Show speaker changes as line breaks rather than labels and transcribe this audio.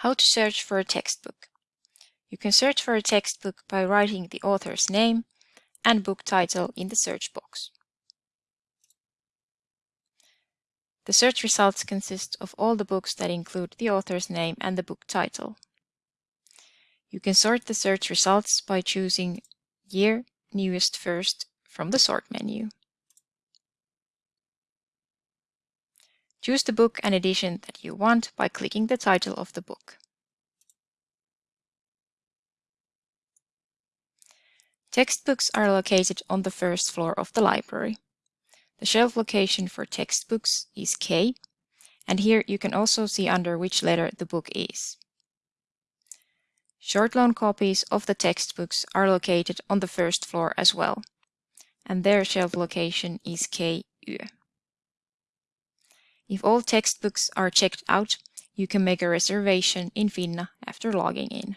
How to search for a textbook. You can search for a textbook by writing the author's name and book title in the search box. The search results consist of all the books that include the author's name and the book title. You can sort the search results by choosing Year Newest First from the Sort menu. Choose the book and edition that you want by clicking the title of the book. Textbooks are located on the first floor of the library. The shelf location for textbooks is K, and here you can also see under which letter the book is. Short loan copies of the textbooks are located on the first floor as well, and their shelf location is KU. If all textbooks are checked out, you can make a reservation in Finna after logging in.